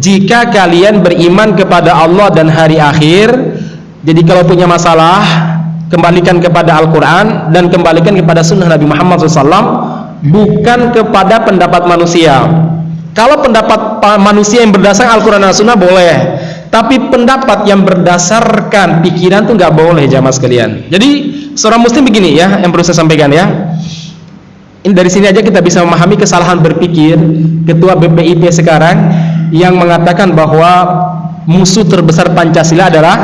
jika kalian beriman kepada Allah dan hari akhir jadi kalau punya masalah kembalikan kepada Al-Quran dan kembalikan kepada sunnah Nabi Muhammad SAW bukan kepada pendapat manusia. Kalau pendapat manusia yang berdasarkan Al-Quran dan Sunnah boleh tapi pendapat yang berdasarkan pikiran itu nggak boleh jamaah sekalian. Jadi seorang muslim begini ya yang perlu saya sampaikan ya. Ini dari sini aja kita bisa memahami kesalahan berpikir ketua BPIP sekarang yang mengatakan bahwa musuh terbesar Pancasila adalah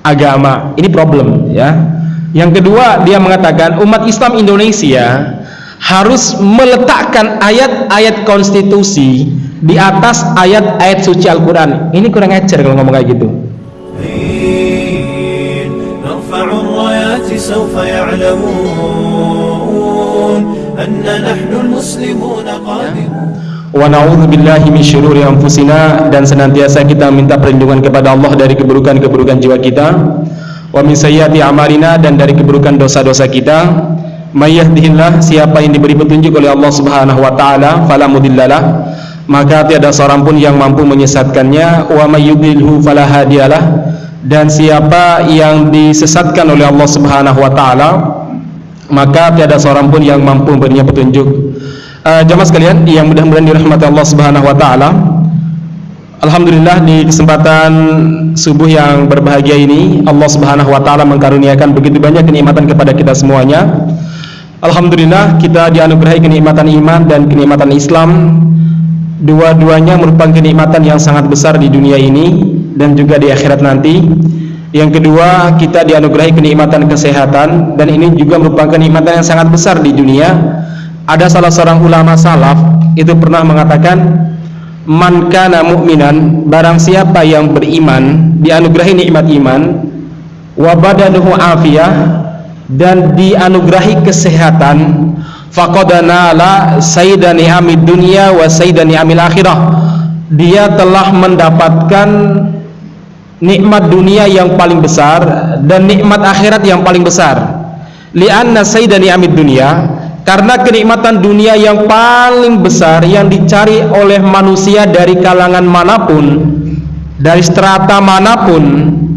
agama. Ini problem ya. Yang kedua, dia mengatakan umat Islam Indonesia harus meletakkan ayat-ayat konstitusi di atas ayat-ayat suci Al-Qur'an. Ini kurang ajar kalau ngomong kayak gitu. Wa na'udzubillahi min syururi anfusina dan senantiasa kita minta perlindungan kepada Allah dari keburukan-keburukan jiwa kita. Wa min sayyiati amalina dan dari keburukan dosa-dosa kita. May yahdihillah siapa yang diberi petunjuk oleh Allah Subhanahu wa taala fala mudhillalah. Maka tiada seorang pun yang mampu menyesatkannya. Wa may yudlilhu fala hadiyalah. Dan siapa yang disesatkan oleh Allah Subhanahu wa taala maka tiada seorang pun yang mampu memberinya petunjuk uh, jamaah sekalian yang mudah-mudahan dirahmati Allah Subhanahu wa taala. Alhamdulillah di kesempatan subuh yang berbahagia ini Allah Subhanahu wa taala mengkaruniakan begitu banyak kenikmatan kepada kita semuanya. Alhamdulillah kita dianugerahi kenikmatan iman dan kenikmatan Islam. Dua-duanya merupakan kenikmatan yang sangat besar di dunia ini dan juga di akhirat nanti. Yang kedua, kita dianugerahi kenikmatan kesehatan dan ini juga merupakan kenikmatan yang sangat besar di dunia ada salah seorang ulama salaf itu pernah mengatakan man kana mu'minan barang siapa yang beriman dianugerahi nikmat iman wa badanuhu afiyah dan dianugerahi kesehatan faqadana la sayyidani amid dunya wa sayyidani amil akhirah. Dia telah mendapatkan nikmat dunia yang paling besar dan nikmat akhirat yang paling besar. Li'anna sayyidani amid dunya karena kenikmatan dunia yang paling besar yang dicari oleh manusia dari kalangan mana pun dari strata mana pun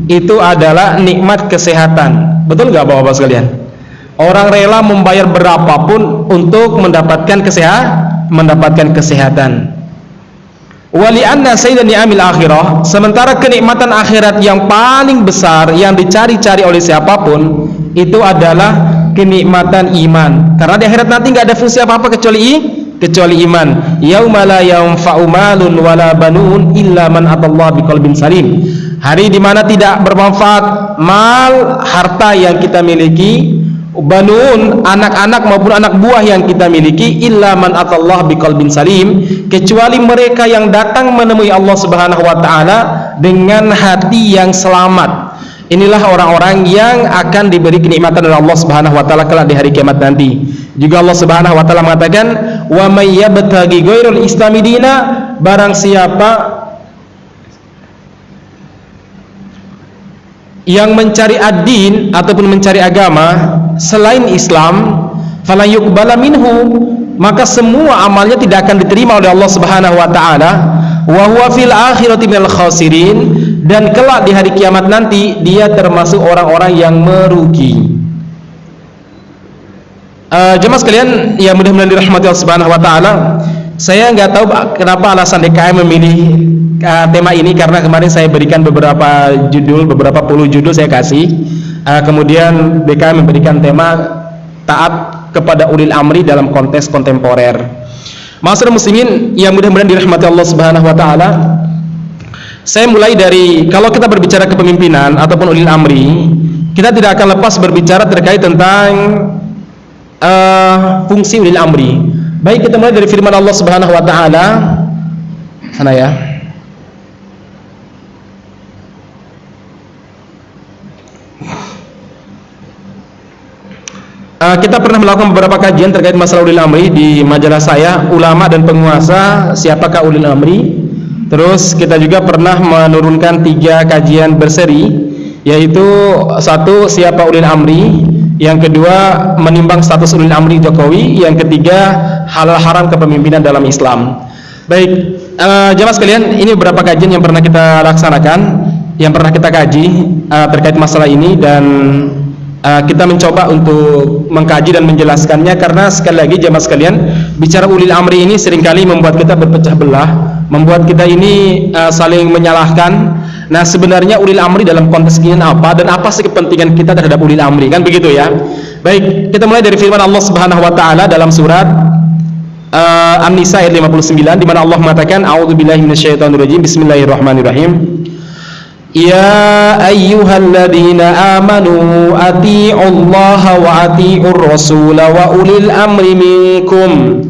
itu adalah nikmat kesehatan. Betul nggak bapak-bapak sekalian? Orang rela membayar berapapun untuk mendapatkan kesehatan mendapatkan kesehatan. Wali anna sayyidan ni'amil akhirah sementara kenikmatan akhirat yang paling besar yang dicari-cari oleh siapa pun itu adalah kenikmatan iman. Karena di akhirat nanti nggak ada fungsi apa-apa kecuali kecuali iman. Yauma la yanfa'u malun wala banun illa man atallaha biqalbin salim. Hari di mana tidak bermanfaat mal harta yang kita miliki banun anak-anak maupun anak buah yang kita miliki illa man atallah biqalbin salim. Kecuali mereka yang datang menemui Allah Subhanahu wa taala dengan hati yang selamat Inilah orang-orang yang akan diberi kenikmatan oleh Allah Subhanahu wa taala kelak di hari kiamat nanti. Juga Allah Subhanahu wa taala mengatakan, "Wa may yabtaghi ghairal islami dina" barang siapa yang mencari ad-din ataupun mencari agama selain Islam, fala yuqbala minhu, maka semua amalnya tidak akan diterima oleh Allah Subhanahu wa taala. Wa huwa fil akhirati minal khasirin dan kelak di hari kiamat nanti dia termasuk orang-orang yang merugi. Uh, jemaah sekalian ya mudah-mudahan dirahmati Allah Subhanahu wa taala. Saya nggak tahu kenapa alasan DKM memilih uh, tema ini karena kemarin saya berikan beberapa judul beberapa puluh judul saya kasih. Uh, kemudian DKM memberikan tema taat kepada ulil amri dalam konteks kontemporer. Masyarakat muslimin yang mudah-mudahan dirahmati Allah Subhanahu wa taala saya mulai dari kalau kita berbicara kepemimpinan ataupun ulil amri, kita tidak akan lepas berbicara terkait tentang uh, fungsi ulil amri. Baik kita mulai dari firman Allah Subhanahu wa taala. Sana ya. Uh, kita pernah melakukan beberapa kajian terkait masalah ulil amri di majalah saya, ulama dan penguasa, siapakah ulil amri? Terus kita juga pernah menurunkan tiga kajian berseri yaitu satu siapa ulil amri, yang kedua menimbang status ulil amri Jokowi, yang ketiga halal haram kepemimpinan dalam Islam. Baik, uh, jemaah sekalian, ini beberapa kajian yang pernah kita laksanakan, yang pernah kita kaji uh, terkait masalah ini dan uh, kita mencoba untuk mengkaji dan menjelaskannya karena sekali lagi jemaah sekalian, bicara ulil amri ini sering kali membuat kita berpecah belah, membuat kita ini uh, saling menyalahkan. Nah, sebenarnya ulil amri dalam konteks ini apa dan apa sih kepentingan kita terhadap ulil amri? Kan begitu ya. Baik, kita mulai dari firman Allah Subhanahu wa taala dalam surat uh, An-Nisa ayat 59 di mana Allah mengatakan bismillahirrahmanirrahim يا أيها الذين آمنوا أطيعوا الله وأطيعوا الرسول وأولي الأمر منكم.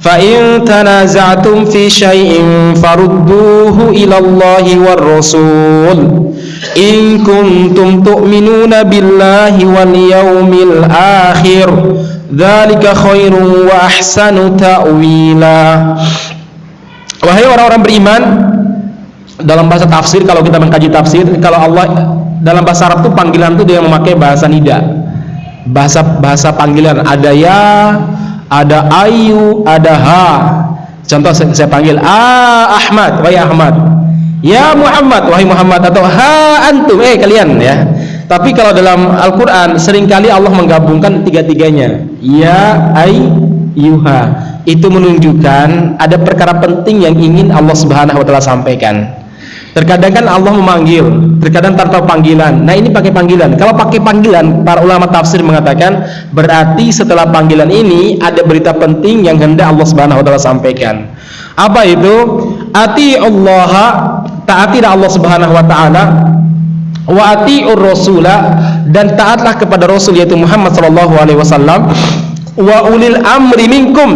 فإن تنازعتم في شيء فردوه إلى الله والرسول. إن كنتم تؤمنون بالله واليوم الآخر ذلك خير وأحسن تأويلا. وهي وراء رب الإيمان dalam bahasa tafsir kalau kita mengkaji tafsir, kalau Allah dalam bahasa Arab itu panggilan itu dia memakai bahasa nida. Bahasa bahasa panggilan ada ya, ada ayu, ada ha. Contoh saya, saya panggil ah Ahmad, wahai Ahmad. Ya Muhammad, wahai Muhammad atau ha antum, eh kalian ya. Tapi kalau dalam Al-Quran sering kali Allah menggabungkan tiga-tiganya. Ya ay yuha. Itu menunjukkan ada perkara penting yang ingin Allah Subhanahu wa taala sampaikan. Terkadang kan Allah memanggil, terkadang tanpa panggilan. Nah, ini pakai panggilan. Kalau pakai panggilan, para ulama tafsir mengatakan berarti setelah panggilan ini ada berita penting yang hendak Allah Subhanahu wa taala sampaikan. Apa itu? Ati Allah, taati Allah Subhanahu wa taala wa ati'ur rasula dan taatlah kepada rasul yaitu Muhammad sallallahu alaihi wasallam wa ulil amri minkum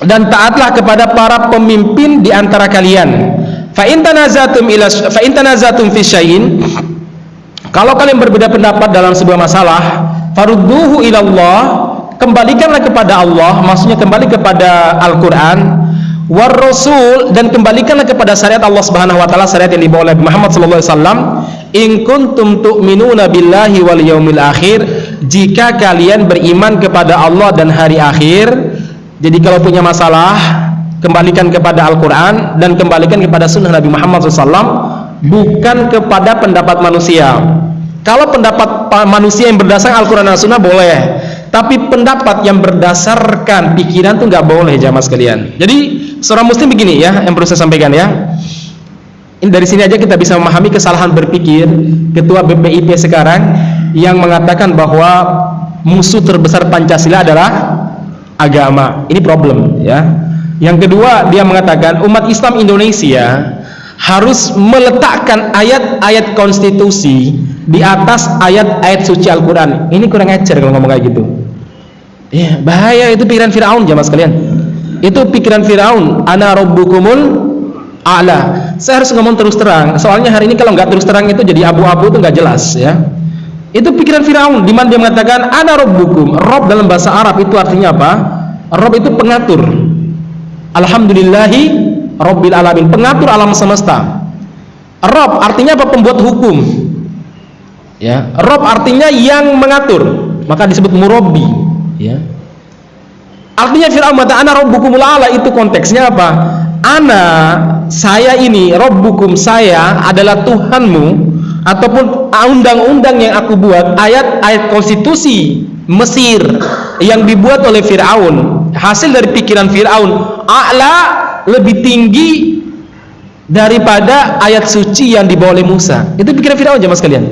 dan taatlah kepada para pemimpin di antara kalian fa in tanazatum ila fa in tanazatum fi syai'in. Kalau kalian berbeda pendapat dalam sebuah masalah farudduhu ila Allah kembalikanlah kepada Allah maksudnya kembali kepada Al-Qur'an war rasul dan kembalikanlah kepada syariat Allah Subhanahu wa taala syariat yang dibawa oleh Muhammad sallallahu alaihi wasallam in kuntum tu'minuna billahi wal yaumil akhir jika kalian beriman kepada Allah dan hari akhir. Jadi kalau punya masalah kembalikan kepada Al-Qur'an dan kembalikan kepada sunnah Nabi Muhammad SAW bukan kepada pendapat manusia. Kalau pendapat manusia yang berdasarkan Al-Quran dan Sunnah boleh tapi pendapat yang berdasarkan pikiran itu nggak boleh jamaah sekalian. Jadi seorang muslim begini ya yang perlu saya sampaikan ya. Ini dari sini aja kita bisa memahami kesalahan berpikir ketua BPIP sekarang yang mengatakan bahwa musuh terbesar Pancasila adalah agama. Ini problem ya yang kedua dia mengatakan umat Islam Indonesia harus meletakkan ayat-ayat konstitusi di atas ayat-ayat suci Al-Quran. Ini kurang ajar kalau ngomong kayak gitu. Ya, bahaya itu pikiran Fir'aun jamaah sekalian. Itu pikiran Fir'aun ana rabbukumul a'la. Saya harus ngomong terus terang. Soalnya hari ini kalau nggak terus terang itu jadi abu-abu itu nggak jelas ya. Itu pikiran Fir'aun di mana dia mengatakan ana rabbukum. Rob dalam bahasa Arab itu artinya apa? Rob itu pengatur Alhamdulillahi Rabbil alamin, pengatur alam semesta. Rob artinya apa? Pembuat hukum. Ya, Rob artinya yang mengatur, maka disebut murabbi, ya. Artinya Fir'aun mata ana rabbukumul ala itu konteksnya apa? Ana saya ini rabbukum saya adalah Tuhanmu ataupun undang-undang yang aku buat ayat-ayat konstitusi Mesir yang dibuat oleh Fir'aun hasil dari pikiran Fir'aun a'la lebih tinggi daripada ayat suci yang dibawa oleh Musa. Itu pikiran Firaun jemaah sekalian.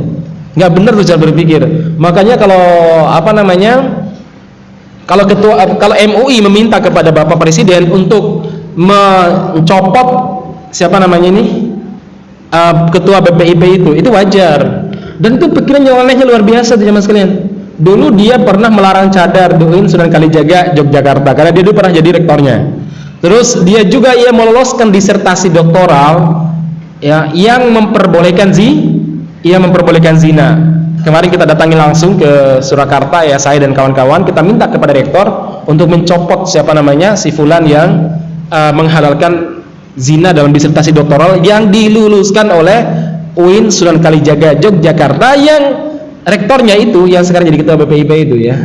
Nggak benar tuh cara berpikir. Makanya kalau apa namanya? Kalau ketua kalau MUI meminta kepada Bapak Presiden untuk mencopot siapa namanya ini? Uh, ketua BPIP itu, itu wajar. Dan itu pikiran yang anehnya luar biasa tuh jemaah sekalian. Dulu dia pernah melarang cadar Duin Sunan Kalijaga Yogyakarta karena dia dulu pernah jadi rektornya Terus dia juga ia meloloskan disertasi doktoral ya yang memperbolehkan zi ia memperbolehkan zina. Kemarin kita datangi langsung ke Surakarta ya saya dan kawan-kawan kita minta kepada rektor untuk mencopot siapa namanya si fulan yang uh, menghalalkan zina dalam disertasi doktoral yang diluluskan oleh UIN Sunan Kalijaga Yogyakarta yang rektornya itu yang sekarang jadi ketua BPIP itu ya.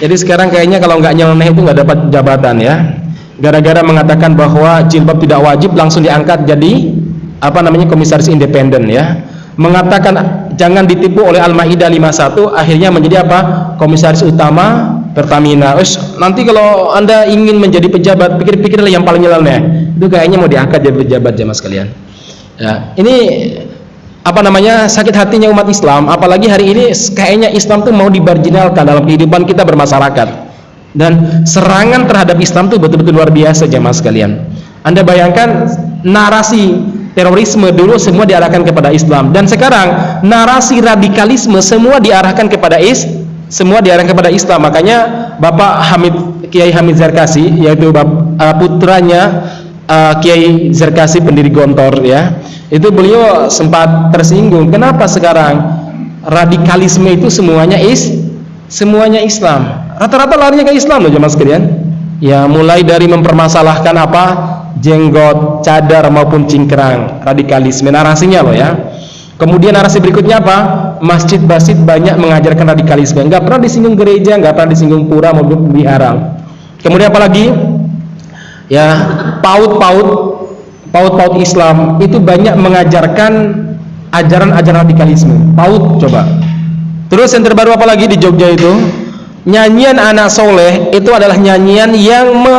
Jadi sekarang kayaknya kalau nggak nyeleneh itu nggak dapat jabatan ya gara-gara mengatakan bahwa jilbab tidak wajib langsung diangkat jadi apa namanya komisaris independen ya. Mengatakan jangan ditipu oleh Al-Maidah 51 akhirnya menjadi apa? Komisaris utama Pertamina. Ush, nanti kalau anda ingin menjadi pejabat pikir-pikirlah yang paling nyeleneh itu kayaknya mau diangkat jadi pejabat jamaah sekalian. Ya ini apa namanya sakit hatinya umat Islam. Apalagi hari ini kayaknya Islam tuh mau dibarjinalkan dalam kehidupan kita bermasyarakat dan serangan terhadap Islam itu betul-betul luar biasa jemaah sekalian. Anda bayangkan narasi terorisme dulu semua diarahkan kepada Islam. Dan sekarang narasi radikalisme semua diarahkan kepada is semua diarahkan kepada Islam. Makanya Bapak Hamid Kiai Hamid Zarkasi yaitu Bapak, uh, putranya uh, Kiai Zarkasi pendiri Gontor ya itu beliau sempat tersinggung. Kenapa sekarang radikalisme itu semuanya is semuanya Islam. Rata-rata larinya ke Islam loh jemaah sekalian. Ya mulai dari mempermasalahkan apa? Jenggot, cadar maupun cingkrang. Radikalisme narasinya loh ya. Kemudian narasi berikutnya apa? Masjid-masjid banyak mengajarkan radikalisme. Nggak pernah disinggung gereja nggak pernah disinggung pura maupun wihara kemudian apalagi ya paut-paut paut-paut Islam itu banyak mengajarkan ajaran-ajaran radikalisme. Paut coba terus yang terbaru apalagi di Jogja itu? Nyanyian anak soleh itu adalah nyanyian yang me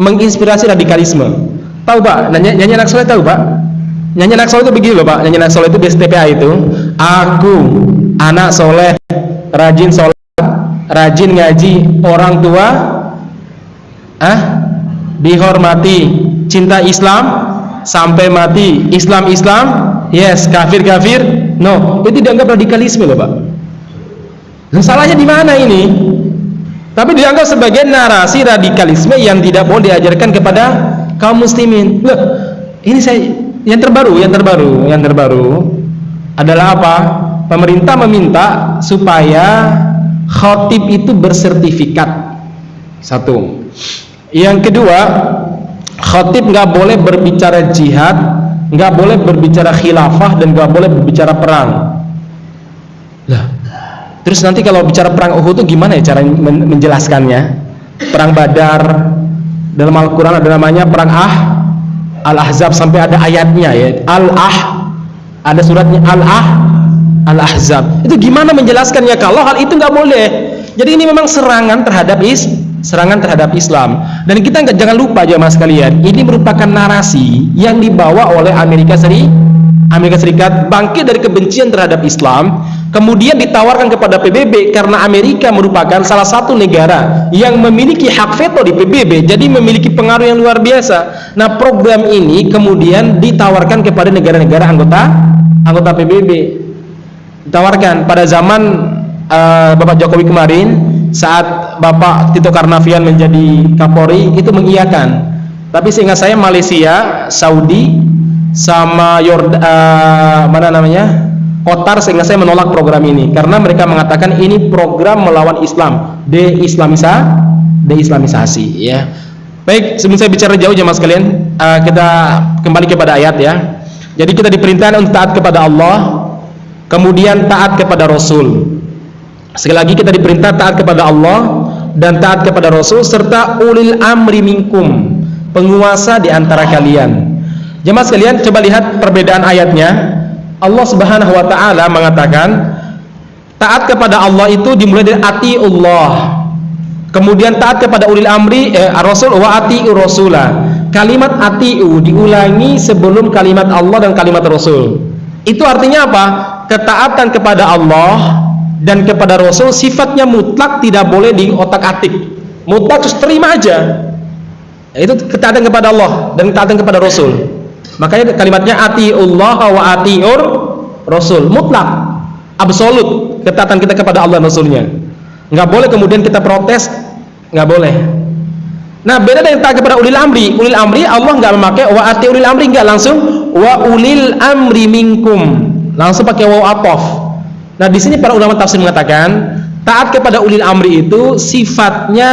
menginspirasi radikalisme. Tahu pak? Nyanyian anak soleh tahu pak? Nyanyian anak soleh itu begini loh pak. Nyanyian anak soleh itu BSTPA itu aku anak soleh rajin soleh rajin ngaji orang tua ah dihormati cinta Islam sampai mati Islam Islam yes kafir kafir no. Itu dianggap radikalisme loh pak salahnya di mana ini? Tapi dianggap sebagai narasi radikalisme yang tidak boleh diajarkan kepada kaum muslimin. Loh ini saya yang terbaru yang terbaru yang terbaru adalah apa? Pemerintah meminta supaya khotib itu bersertifikat. Satu. Yang kedua khotib nggak boleh berbicara jihad nggak boleh berbicara khilafah dan nggak boleh berbicara perang. Lah Terus nanti kalau bicara perang Uhud itu gimana ya cara menjelaskannya? Perang Badar dalam Al-Qur'an ada namanya perang Ah Al-Ahzab sampai ada ayatnya ya. Al-Ah ada suratnya Al-Ah Al-Ahzab. Itu gimana menjelaskannya kalau hal itu nggak boleh? Jadi ini memang serangan terhadap is serangan terhadap Islam. Dan kita nggak jangan lupa jemaah sekalian, ini merupakan narasi yang dibawa oleh Amerika Serikat Amerika Serikat bangkit dari kebencian terhadap Islam kemudian ditawarkan kepada PBB karena Amerika merupakan salah satu negara yang memiliki hak veto di PBB jadi memiliki pengaruh yang luar biasa. Nah program ini kemudian ditawarkan kepada negara-negara anggota anggota PBB ditawarkan pada zaman uh, Bapak Jokowi kemarin saat Bapak Tito Karnavian menjadi Kapolri itu mengiyakan. Tapi sehingga saya Malaysia Saudi sama Yord uh, mana namanya Qatar sehingga saya menolak program ini. Karena mereka mengatakan ini program melawan Islam. De-islamisa de-islamisasi ya. Baik sebelum saya bicara jauh jemaah sekalian uh, kita kembali kepada ayat ya. Jadi kita diperintahkan untuk taat kepada Allah kemudian taat kepada Rasul. Sekali lagi kita diperintah taat kepada Allah dan taat kepada Rasul serta ulil amri minkum penguasa di antara kalian. Jemaah sekalian coba lihat perbedaan ayatnya. Allah Subhanahu wa taala mengatakan taat kepada Allah itu dimulai dari ati Allah. Kemudian taat kepada ulil amri eh, Rasul wa ati rasulah. Kalimat atiu diulangi sebelum kalimat Allah dan kalimat Rasul. Itu artinya apa? Ketaatan kepada Allah dan kepada Rasul sifatnya mutlak tidak boleh di otak-atik. Mutlak terus terima aja. Itu ketaatan kepada Allah dan ketaatan kepada Rasul makanya kalimatnya atiullah wa atiur rasul. Mutlak absolut ketaatan kita kepada Allah Rasulnya. Nggak boleh kemudian kita protes nggak boleh. Nah beda dengan taat kepada ulil amri. Ulil amri Allah nggak memakai wa ati ulil amri nggak langsung. Wa ulil amri minkum. Langsung pakai wa atof. Nah di sini para ulama tafsir mengatakan taat kepada ulil amri itu sifatnya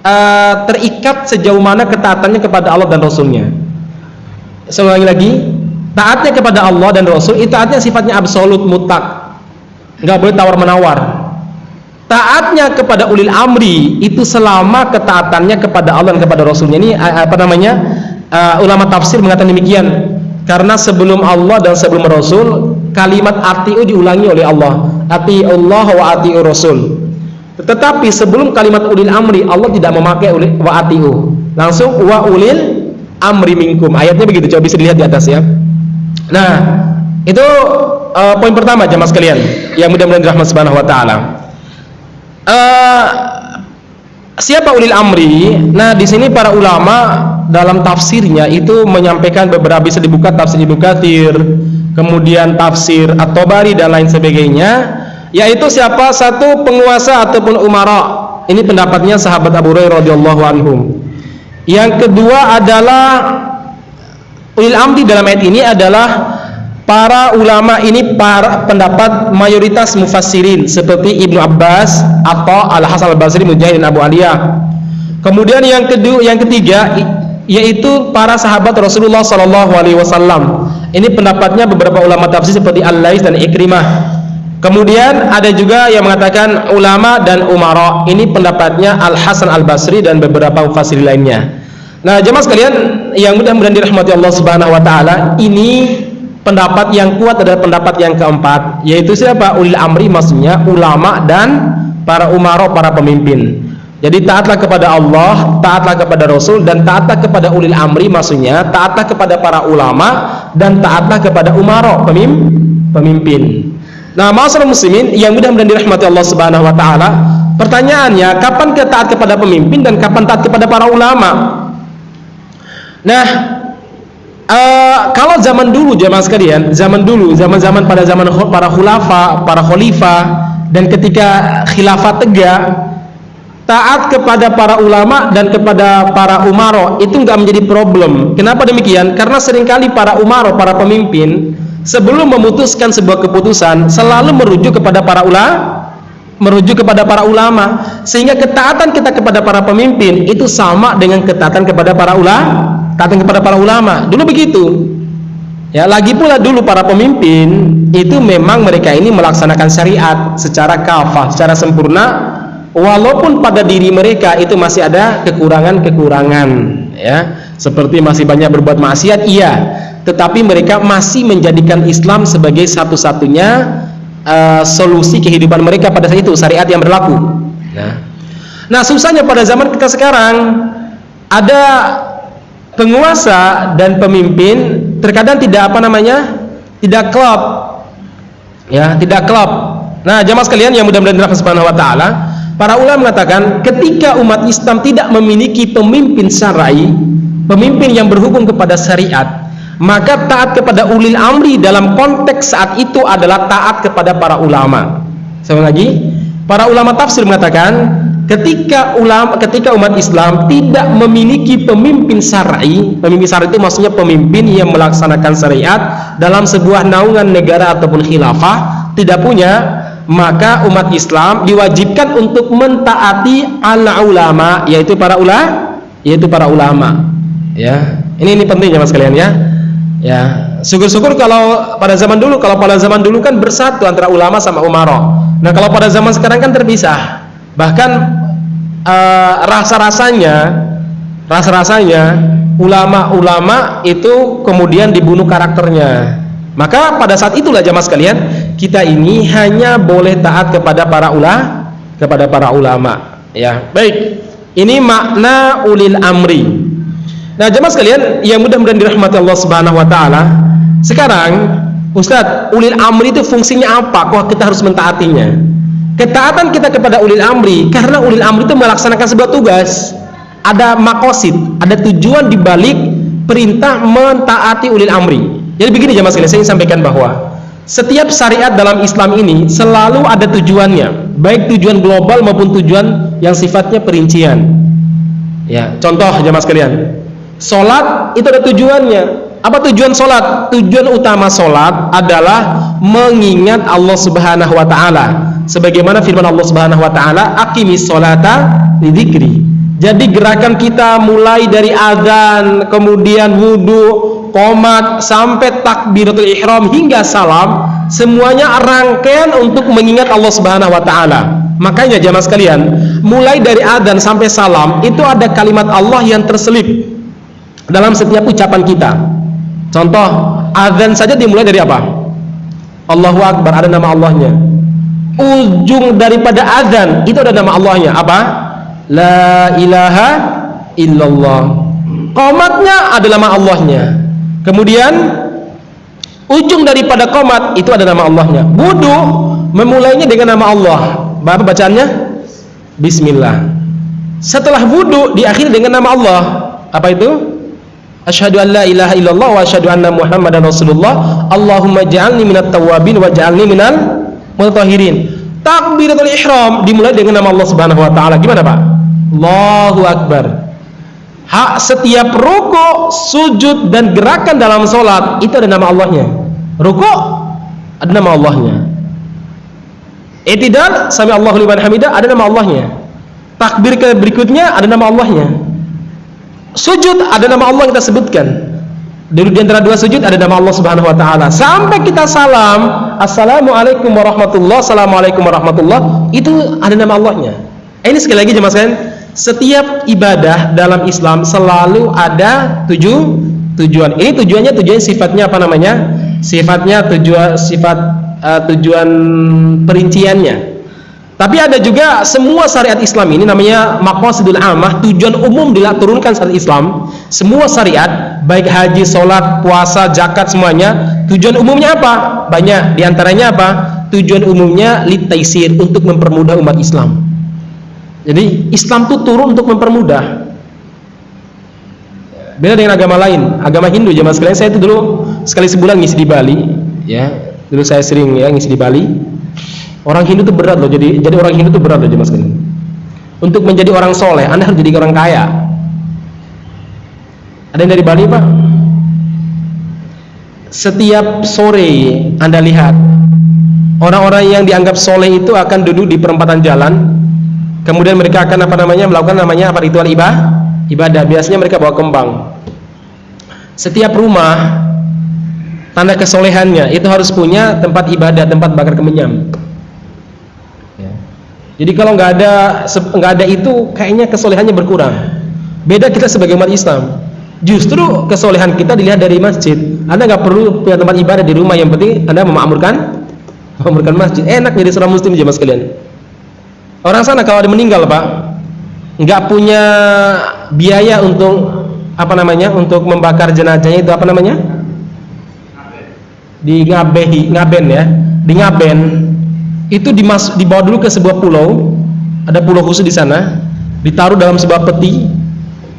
uh, terikat sejauh mana ketaatannya kepada Allah dan Rasulnya sekali lagi taatnya kepada Allah dan Rasul itu taatnya sifatnya absolut mutlak. Nggak boleh tawar menawar taatnya kepada ulil amri itu selama ketaatannya kepada Allah dan kepada Rasulnya. Ini apa namanya? Uh, ulama tafsir mengatakan demikian. Karena sebelum Allah dan sebelum Rasul kalimat atiu diulangi oleh Allah. Ati Allah wa atiu Rasul. Tetapi sebelum kalimat ulil amri Allah tidak memakai wa atiu. Langsung wa ulil amri minkum. Ayatnya begitu coba bisa dilihat di atas ya. Nah itu uh, poin pertama jemaah sekalian yang mudah-mudahan dirahmati subhanahu wa taala. Uh, siapa ulil amri? Nah di sini para ulama dalam tafsirnya itu menyampaikan beberapa bisa dibuka tafsir Ibnu Katsir kemudian tafsir At-Tabari dan lain sebagainya yaitu siapa? Satu penguasa ataupun umara. Ini pendapatnya sahabat Abu Hurairah radhiyallahu anhum yang kedua adalah ulil amri dalam ayat ini adalah para ulama ini para pendapat mayoritas mufassirin seperti Ibnu Abbas atau Al Hasan Al Basri Mujahid dan Abu Aliyah. Kemudian yang kedua, yang ketiga yaitu para sahabat Rasulullah Sallallahu Alaihi Wasallam. Ini pendapatnya beberapa ulama tafsir seperti Al Lais dan Ikrimah. Kemudian ada juga yang mengatakan ulama dan umara. Ini pendapatnya Al Hasan Al Basri dan beberapa mufassir lainnya. Nah, jemaah sekalian yang mudah-mudahan dirahmati Allah Subhanahu wa taala, ini pendapat yang kuat adalah pendapat yang keempat, yaitu siapa? Ulil amri maksudnya ulama dan para umara, para pemimpin. Jadi taatlah kepada Allah, taatlah kepada Rasul dan taatlah kepada ulil amri maksudnya taatlah kepada para ulama dan taatlah kepada umara, pemimpin. Nah, masyarakat muslimin yang mudah-mudahan dirahmati Allah Subhanahu wa taala, pertanyaannya kapan kita taat kepada pemimpin dan kapan taat kepada para ulama? Nah, uh, kalau zaman dulu jemaah sekalian, zaman dulu, zaman-zaman pada zaman para khulafa, para khalifah dan ketika khilafah tegak, taat kepada para ulama dan kepada para umaro itu enggak menjadi problem. Kenapa demikian? Karena sering kali para umaro, para pemimpin sebelum memutuskan sebuah keputusan selalu merujuk kepada para ulama merujuk kepada para ulama sehingga ketaatan kita kepada para pemimpin itu sama dengan ketaatan kepada para ulama katakan kepada para ulama. Dulu begitu. Ya lagi pula dulu para pemimpin itu memang mereka ini melaksanakan syariat secara kafah secara sempurna walaupun pada diri mereka itu masih ada kekurangan-kekurangan ya seperti masih banyak berbuat maksiat iya. Tetapi mereka masih menjadikan Islam sebagai satu-satunya uh, solusi kehidupan mereka pada saat itu syariat yang berlaku. Nah, nah susahnya pada zaman kita sekarang ada penguasa dan pemimpin terkadang tidak apa namanya tidak klop. Ya tidak klop. Nah jamaah sekalian yang mudah-mudahan dirahmati subhanahu wa ta'ala para ulama mengatakan ketika umat Islam tidak memiliki pemimpin syar'i pemimpin yang berhubung kepada syariat maka taat kepada ulil amri dalam konteks saat itu adalah taat kepada para ulama. Sama lagi para ulama tafsir mengatakan ketika ulama ketika umat Islam tidak memiliki pemimpin syar'i pemimpin syar'i itu maksudnya pemimpin yang melaksanakan syariat dalam sebuah naungan negara ataupun khilafah tidak punya maka umat Islam diwajibkan untuk mentaati ala ulama yaitu para ulama yaitu para ulama ya. Ini ini penting ya mas kalian ya. Ya. Syukur-syukur kalau pada zaman dulu kalau pada zaman dulu kan bersatu antara ulama sama umaro. Nah kalau pada zaman sekarang kan terpisah. Bahkan uh, rasa-rasanya rasa-rasanya ulama-ulama itu kemudian dibunuh karakternya. Maka pada saat itulah jamaah sekalian kita ini hanya boleh taat kepada para ulama kepada para ulama. Ya. Baik. Ini makna ulil amri Nah, jemaah sekalian yang mudah-mudahan dirahmati Allah Subhanahu wa taala. Sekarang, Ustaz, ulil amri itu fungsinya apa? Kok kita harus mentaatinya? Ketaatan kita kepada ulil amri karena ulil amri itu melaksanakan sebuah tugas. Ada makosid, ada tujuan di balik perintah mentaati ulil amri. Jadi begini jemaah sekalian, saya ingin sampaikan bahwa setiap syariat dalam Islam ini selalu ada tujuannya, baik tujuan global maupun tujuan yang sifatnya perincian. Ya, contoh jemaah sekalian, Solat itu ada tujuannya. Apa tujuan solat? Tujuan utama solat adalah mengingat Allah Subhanahu Wa Taala. Sebagaimana firman Allah Subhanahu Wa Taala, "Akimis solata lidikri." Jadi gerakan kita mulai dari azan, kemudian wudhu, komat, sampai takbiratul ihram hingga salam, semuanya rangkaian untuk mengingat Allah Subhanahu Wa Taala. Makanya jamaah sekalian, mulai dari adzan sampai salam itu ada kalimat Allah yang terselip dalam setiap ucapan kita. Contoh, adzan saja dimulai dari apa? Allahu Akbar, ada nama Allahnya. Ujung daripada adzan itu ada nama Allahnya. Apa? La ilaha illallah. Komatnya ada nama Allahnya. Kemudian ujung daripada komat itu ada nama Allahnya. Wudu memulainya dengan nama Allah. Bapak bacaannya Bismillah. Setelah wudu diakhiri dengan nama Allah. Apa itu? Asyhadu an la ilaha illallah wa asyhadu anna Muhammadan Rasulullah. Allahumma ja'alni minat tawabin wa ja'alni minal mutahhirin. Takbiratul ihram dimulai dengan nama Allah Subhanahu wa taala. Gimana, Pak? Allahu akbar. Hak setiap ruku, sujud dan gerakan dalam solat itu ada nama Allahnya. Ruku ada nama Allahnya. Itidal sami Allahu liman hamidah ada nama Allahnya. Takbir ke berikutnya ada nama Allahnya. Sujud ada nama Allah yang kita sebutkan. Di antara dua sujud ada nama Allah Subhanahu wa taala. Sampai kita salam, Assalamualaikum warahmatullah, Assalamualaikum warahmatullah, itu ada nama Allahnya. Eh, ini sekali lagi jemaah sekalian, setiap ibadah dalam Islam selalu ada tujuh tujuan. Ini tujuannya tujuan sifatnya apa namanya? Sifatnya tujuan sifat uh, tujuan perinciannya. Tapi ada juga semua syariat Islam ini namanya maqasidul amah, tujuan umum diturunkan syariat Islam. Semua syariat, baik haji, sholat, puasa, zakat semuanya, tujuan umumnya apa? Banyak. Di antaranya apa? Tujuan umumnya litaisir untuk mempermudah umat Islam. Jadi Islam itu turun untuk mempermudah. Beda dengan agama lain, agama Hindu jemaah sekalian. Saya itu dulu sekali sebulan ngisi di Bali, ya dulu saya sering ya ngisi di Bali orang Hindu itu berat loh jadi jadi orang Hindu itu berat loh jemaah sekalian untuk menjadi orang soleh anda harus jadi orang kaya. Ada yang dari Bali pak? Setiap sore anda lihat orang-orang yang dianggap soleh itu akan duduk di perempatan jalan. Kemudian mereka akan apa namanya melakukan namanya apa ritual ibadah ibadah. Biasanya mereka bawa kembang. Setiap rumah tanda kesolehannya itu harus punya tempat ibadah tempat bakar kemenyam ya. Jadi kalau nggak ada nggak ada itu kayaknya kesolehannya berkurang. Beda kita sebagai umat Islam. Justru kesolehan kita dilihat dari masjid. Anda nggak perlu punya tempat ibadah di rumah yang penting anda memakmurkan memakmurkan masjid. Enak jadi seorang muslim jemaah sekalian. Orang sana kalau ada meninggal pak nggak punya biaya untuk apa namanya untuk membakar jenazahnya itu apa namanya? Di Ngabehi, Ngaben ya, di Ngaben itu dimas dibawa dulu ke sebuah pulau, ada pulau khusus di sana, ditaruh dalam sebuah peti.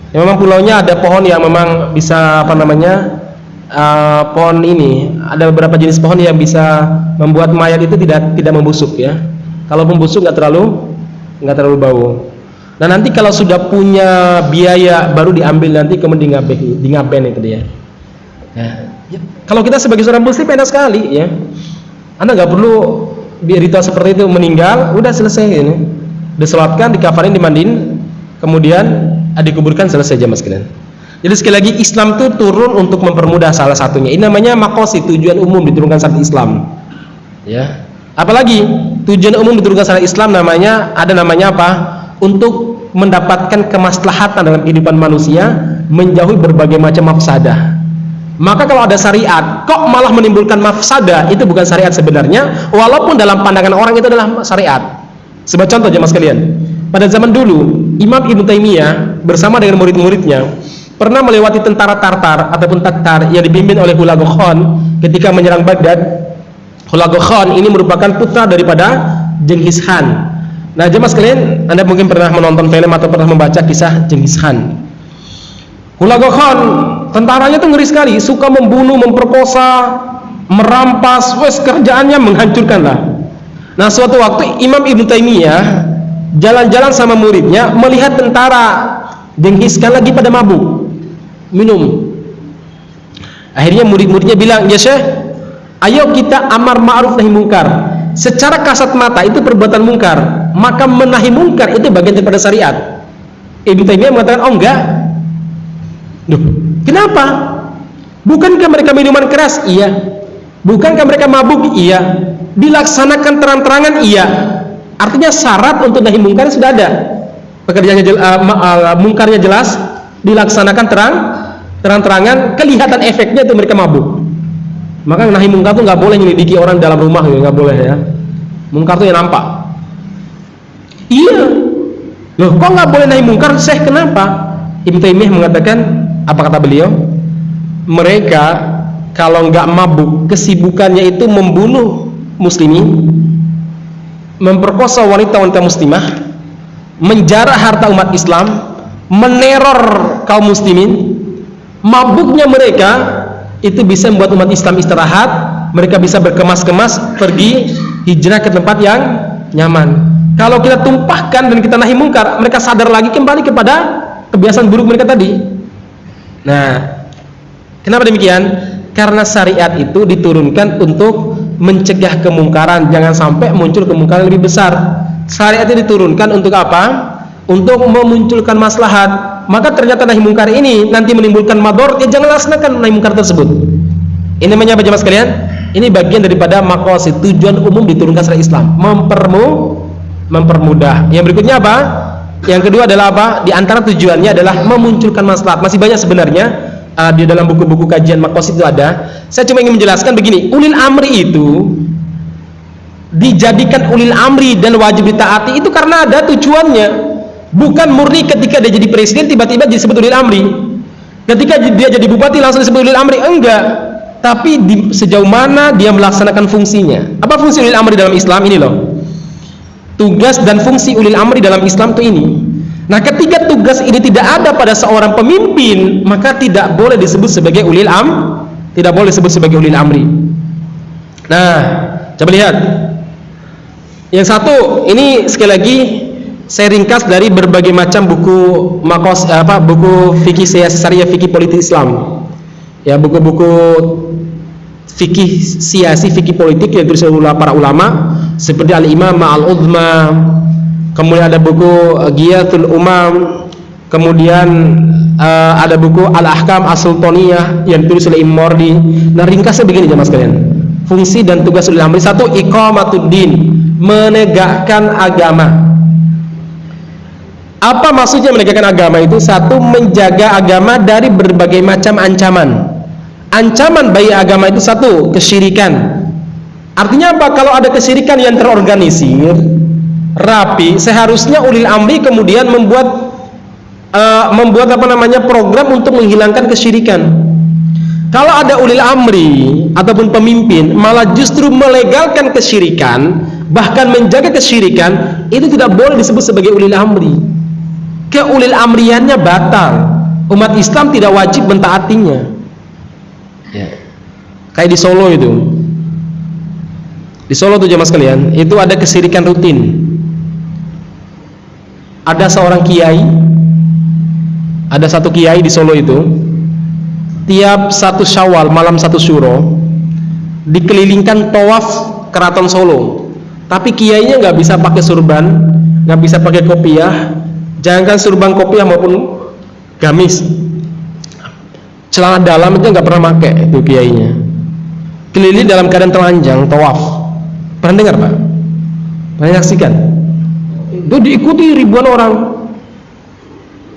Ya, memang pulaunya ada pohon yang memang bisa apa namanya uh, pohon ini, ada beberapa jenis pohon yang bisa membuat mayat itu tidak tidak membusuk ya. Kalau membusuk nggak terlalu nggak terlalu bau. Nah nanti kalau sudah punya biaya baru diambil nanti kemudian di ngaben itu dia. Nah, Ya, kalau kita sebagai seorang muslim enak sekali ya. Anda nggak perlu ritual seperti itu meninggal, udah selesai ini. Disolatkan, dikafarin, dimandiin, kemudian dikuburkan selesai jamaah sekalian. Jadi sekali lagi Islam itu turun untuk mempermudah salah satunya. Ini namanya makosi tujuan umum diturunkan syariat Islam. Ya. Apalagi tujuan umum diturunkan syariat Islam namanya ada namanya apa? Untuk mendapatkan kemaslahatan dalam kehidupan manusia, menjauhi berbagai macam mafsadah maka kalau ada syariat kok malah menimbulkan mafsada? Itu bukan syariat sebenarnya. Walaupun dalam pandangan orang itu adalah syariat. Sebagai contoh jemaah sekalian. Pada zaman dulu Imam Ibn Taimiyah bersama dengan murid-muridnya pernah melewati tentara Tartar ataupun Tatar yang dipimpin oleh Hulagu Khan ketika menyerang Baghdad. Hulagu Khan ini merupakan putra daripada Genghis Khan. Nah jemaah sekalian anda mungkin pernah menonton film atau pernah membaca kisah Genghis Khan. Hulagu Khan tentaranya itu ngeri sekali suka membunuh memperkosa merampas wes kerjaannya menghancurkan lah. Nah suatu waktu Imam Ibn Taimiyah jalan-jalan sama muridnya melihat tentara denghiskan lagi pada mabuk minum. Akhirnya murid-muridnya bilang ya syekh ayo kita amar ma'ruf nahi mungkar. Secara kasat mata itu perbuatan mungkar maka menahi mungkar itu bagian daripada syariat. Ibn Taimiyah mengatakan oh enggak. Duh, Kenapa? Bukankah mereka minuman keras? Iya. Bukankah mereka mabuk? Iya. Dilaksanakan terang-terangan? Iya. Artinya syarat untuk nahi mungkar sudah ada. Pekerjaannya jel, uh, uh, mungkarnya jelas, dilaksanakan terang, terang-terangan, kelihatan efeknya itu mereka mabuk. Maka nahi mungkar itu nggak boleh menyelidiki orang dalam rumah, ya, nggak boleh ya. Mungkar itu yang nampak. Iya. Loh, kok nggak boleh nahi mungkar? Syekh kenapa? Ibnu Taimiyah mengatakan, apa kata beliau? Mereka kalau nggak mabuk, kesibukannya itu membunuh muslimin, memperkosa wanita-wanita muslimah, menjarah harta umat Islam, meneror kaum muslimin, mabuknya mereka itu bisa membuat umat Islam istirahat, mereka bisa berkemas-kemas pergi hijrah ke tempat yang nyaman. Kalau kita tumpahkan dan kita nahi mungkar, mereka sadar lagi kembali kepada kebiasaan buruk mereka tadi. Nah, kenapa demikian? Karena syariat itu diturunkan untuk mencegah kemungkaran, jangan sampai muncul kemungkaran lebih besar. Syariat itu diturunkan untuk apa? Untuk memunculkan maslahat. Maka ternyata nahi mungkar ini nanti menimbulkan mador, ya jangan laksanakan nahi mungkar tersebut. Ini namanya apa jemaah sekalian? Ini bagian daripada makosid tujuan umum diturunkan syariat Islam, mempermu mempermudah. Yang berikutnya apa? Yang kedua adalah apa? Di antara tujuannya adalah memunculkan maslahat. Masih banyak sebenarnya uh, di dalam buku-buku kajian makosid itu ada. Saya cuma ingin menjelaskan begini, ulil amri itu dijadikan ulil amri dan wajib ditaati itu karena ada tujuannya. Bukan murni ketika dia jadi presiden tiba-tiba disebut ulil amri. Ketika dia jadi bupati langsung disebut ulil amri, enggak. Tapi di, sejauh mana dia melaksanakan fungsinya. Apa fungsi ulil amri dalam Islam ini loh? Tugas dan fungsi ulil amri dalam Islam itu ini. Nah, ketika tugas ini tidak ada pada seorang pemimpin, maka tidak boleh disebut sebagai ulil am, tidak boleh disebut sebagai ulil amri. Nah, coba lihat. Yang satu, ini sekali lagi saya ringkas dari berbagai macam buku makos apa buku fikih syariah fikih politik Islam. Ya, buku-buku fikih siasi fikih politik yang ditulis oleh para ulama seperti Al-Imam Al-Udma kemudian ada buku Giyatul Umam kemudian uh, ada buku Al-Ahkam As-Sultaniyah yang ditulis oleh Imam Mordi nah ringkasnya begini jemaah sekalian fungsi dan tugas ulil amri satu iqamatuddin menegakkan agama apa maksudnya menegakkan agama itu? Satu, menjaga agama dari berbagai macam ancaman. Ancaman bayi agama itu satu, kesyirikan. Artinya apa? Kalau ada kesyirikan yang terorganisir, rapi, seharusnya ulil amri kemudian membuat uh, membuat apa namanya program untuk menghilangkan kesyirikan. Kalau ada ulil amri ataupun pemimpin malah justru melegalkan kesyirikan, bahkan menjaga kesyirikan, itu tidak boleh disebut sebagai ulil amri keulil amriannya batal umat Islam tidak wajib mentaatinya ya. kayak di Solo itu. Di Solo tuh jemaah sekalian itu ada kesirikan rutin. Ada seorang kiai ada satu kiai di Solo itu tiap satu syawal malam satu syuro dikelilingkan tawaf keraton Solo. Tapi kiainya nggak bisa pakai surban nggak bisa pakai kopiah. Jangankan surban kopiah maupun gamis celana dalam itu nggak pernah pakai itu kiainya. Keliling dalam keadaan telanjang tawaf. Pernah dengar pak? Pernah saksikan itu diikuti ribuan orang.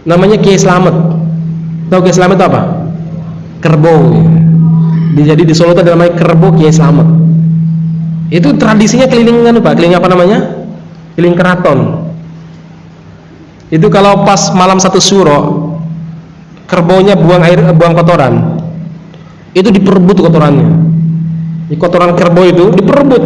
Namanya Kiai Slamet. Tahu Kiai Slamet apa? Kerbau. Jadi di Solo itu ada namanya kerbau Kiai Slamet. Itu tradisinya keliling pak? Keliling apa namanya? Keliling keraton. Itu kalau pas malam satu suro kerbaunya buang air buang kotoran. Itu diperebut kotorannya. Di kotoran kerbau itu diperebut.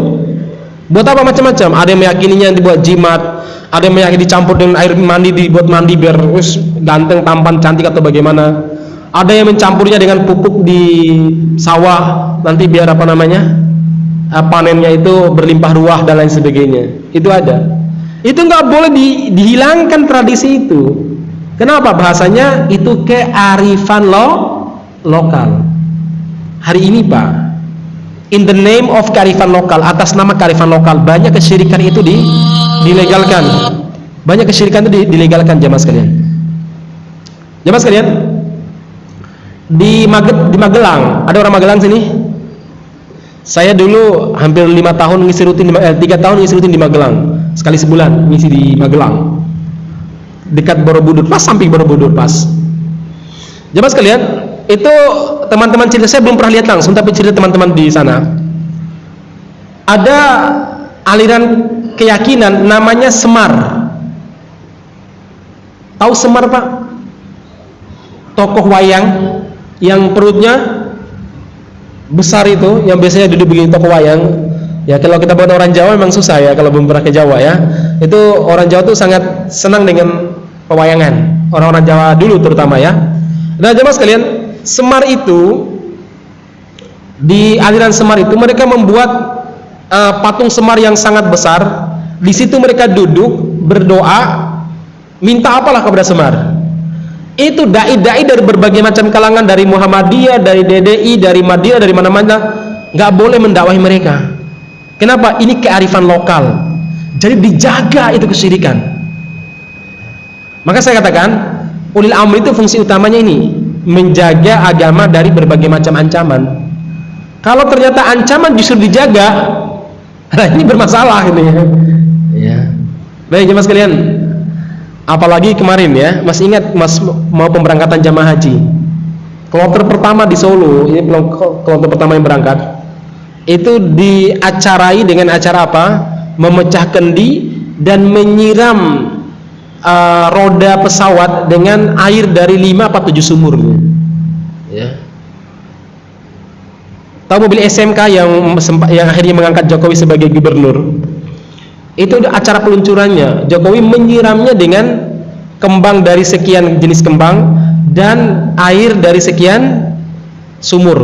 Buat apa? Macam-macam. Ada yang meyakininya dibuat jimat ada yang meyakini dicampur dengan air mandi dibuat mandi biar us ganteng tampan cantik atau bagaimana. Ada yang mencampurnya dengan pupuk di sawah nanti biar apa namanya panennya itu berlimpah ruah dan lain sebagainya. Itu ada. Itu nggak boleh di, dihilangkan tradisi itu kenapa? Bahasanya itu kearifan lo lokal. Hari ini pak in the name of kearifan lokal atas nama kearifan lokal banyak kesyirikan itu di, dilegalkan. Banyak kesyirikan itu di, dilegalkan jamaah sekalian. Jamaah sekalian di, di Magelang ada orang Magelang sini? Saya dulu hampir lima tahun ngisi rutin eh, tiga tahun ngisi rutin di Magelang sekali sebulan misi di Magelang dekat Borobudur pas samping Borobudur pas. Jemaah sekalian itu teman-teman cerita saya belum pernah lihat langsung tapi cerita teman-teman di sana. Ada aliran keyakinan namanya Semar. Tahu Semar pak? Tokoh wayang yang perutnya besar itu yang biasanya duduk begini tokoh wayang. Ya kalau kita buat orang Jawa memang susah ya kalau belum pernah ke Jawa ya. Itu orang Jawa tuh sangat senang dengan pewayangan. Orang-orang Jawa dulu terutama ya. Nah jemaah sekalian Semar itu di aliran Semar itu mereka membuat uh, patung Semar yang sangat besar. Di situ mereka duduk berdoa minta apalah kepada Semar. Itu dai-dai dari berbagai macam kalangan dari Muhammadiyah, dari DDI, dari Madinah, dari mana-mana nggak boleh mendakwahi mereka. Kenapa? ini kearifan lokal. Jadi dijaga itu kesyirikan maka saya katakan, ulil amri itu fungsi utamanya ini, menjaga agama dari berbagai macam ancaman. Kalau ternyata ancaman justru dijaga, nah ini bermasalah ini ya. Baik jemaah sekalian, apalagi kemarin ya, masih ingat mas mau pemberangkatan jamaah haji. Kloter pertama di Solo, ini kloter pertama yang berangkat, itu diacarai dengan acara apa? Memecah kendi dan menyiram uh, roda pesawat dengan air dari 5 atau 7 sumur ya. tahu mobil SMK yang yang akhirnya mengangkat Jokowi sebagai gubernur? Itu acara peluncurannya. Jokowi menyiramnya dengan kembang dari sekian jenis kembang dan air dari sekian sumur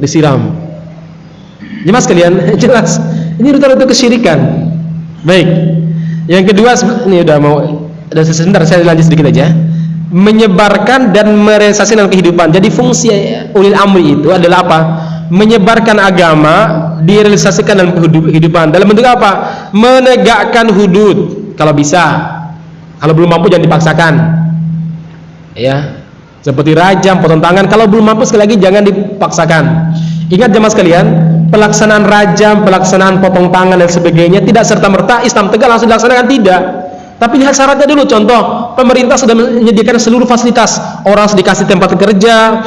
disiram. Jelas kalian? Jelas. Ini rute-rute kesyirikan. Baik. Yang kedua ini udah mau dan sebentar saya lanjut sedikit aja. Menyebarkan dan merealisasikan dalam kehidupan. Jadi fungsi ulil amri itu adalah apa? Menyebarkan agama direalisasikan dalam kehidupan. Dalam bentuk apa? Menegakkan hudud. Kalau bisa. Kalau belum mampu jangan dipaksakan. Ya. Seperti rajam potong tangan. Kalau belum mampu sekali lagi jangan dipaksakan. Ingat jemaah sekalian pelaksanaan rajam pelaksanaan potong tangan dan sebagainya tidak serta merta Islam tegak langsung dilaksanakan. Tidak tapi lihat syaratnya dulu contoh, pemerintah sudah menyediakan seluruh fasilitas. Orang sudah dikasih tempat kerja,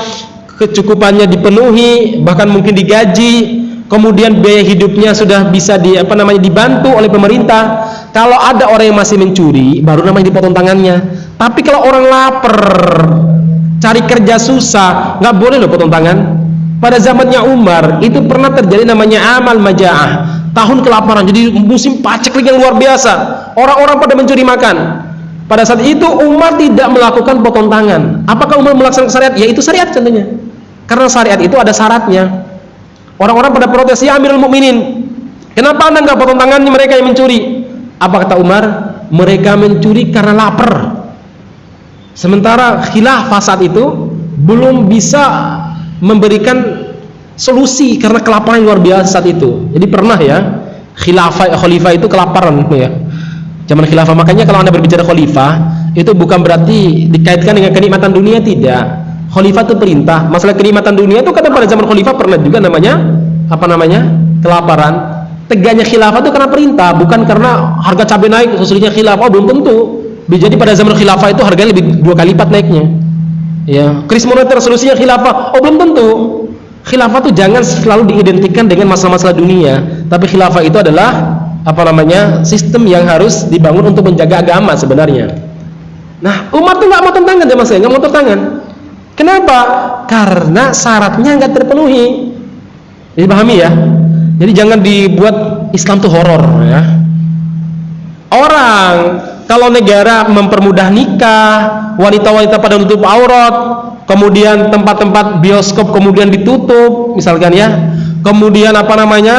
kecukupannya dipenuhi, bahkan mungkin digaji. Kemudian biaya hidupnya sudah bisa di apa namanya dibantu oleh pemerintah. Kalau ada orang yang masih mencuri, baru namanya dipotong tangannya. Tapi kalau orang lapar, cari kerja susah, nggak boleh loh potong tangan. Pada zamannya Umar itu pernah terjadi namanya amal majaah tahun kelaparan jadi musim paceklik yang luar biasa. Orang-orang pada mencuri makan. Pada saat itu Umar tidak melakukan potong tangan. Apakah Umar melaksanakan syariat? ya itu syariat contohnya. Karena syariat itu ada syaratnya. Orang-orang pada protes ya Amirul Mukminin kenapa anda nggak potong tangan mereka yang mencuri? Apa kata Umar? Mereka mencuri karena lapar. Sementara khilafah saat itu belum bisa memberikan solusi karena kelaparan luar biasa saat itu. Jadi pernah ya khilafah khalifah itu kelaparan ya? Zaman khilafah. Makanya kalau anda berbicara khalifah itu bukan berarti dikaitkan dengan kenikmatan dunia tidak. Khalifah itu perintah. Masalah kenikmatan dunia itu kadang pada zaman khalifah pernah juga namanya apa namanya? Kelaparan. Tegaknya khilafah itu karena perintah bukan karena harga cabai naik sesulinya khilafah. Oh, belum tentu. Jadi pada zaman khilafah itu harganya lebih dua kali lipat naiknya. Ya kris moneter solusinya khilafah. Oh belum tentu khilafah itu jangan selalu diidentikan dengan masalah-masalah dunia. Tapi khilafah itu adalah apa namanya sistem yang harus dibangun untuk menjaga agama sebenarnya. Nah umat itu nggak mau tangan ya mas nggak mau tangan kenapa? Karena syaratnya nggak terpenuhi. Jadi pahami ya? Jadi jangan dibuat Islam itu horor ya. Orang kalau negara mempermudah nikah wanita-wanita pada nutup aurat kemudian tempat-tempat bioskop kemudian ditutup misalkan ya. Kemudian apa namanya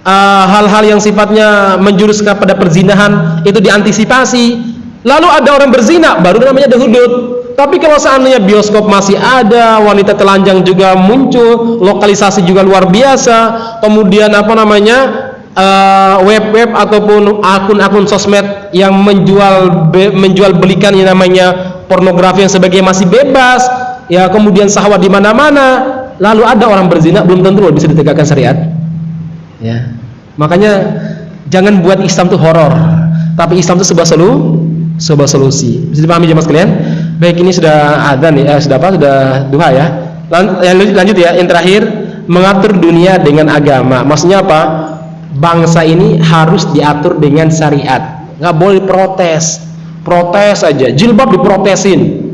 uh, hal-hal uh, yang sifatnya menjurus kepada perzinahan itu diantisipasi. Lalu ada orang berzina baru namanya ada hudud tapi kalau seandainya bioskop masih ada wanita telanjang juga muncul lokalisasi juga luar biasa. Kemudian apa namanya uh, web-web uh, ataupun akun-akun sosmed yang menjual be, menjual belikan yang namanya pornografi yang sebagai masih bebas ya kemudian sahwat di mana-mana lalu ada orang berzina belum tentu bisa ditegakkan syariat. Ya. Makanya jangan buat Islam itu horor. Tapi Islam itu sebuah solu sebuah solusi. Bisa dipahami jemaah sekalian? Baik ini sudah ada nih eh, sudah apa? Sudah duha ya. Lan, lanjut ya. Yang terakhir mengatur dunia dengan agama. Maksudnya apa? Bangsa ini harus diatur dengan syariat. Nggak boleh protes. Protes aja. Jilbab diprotesin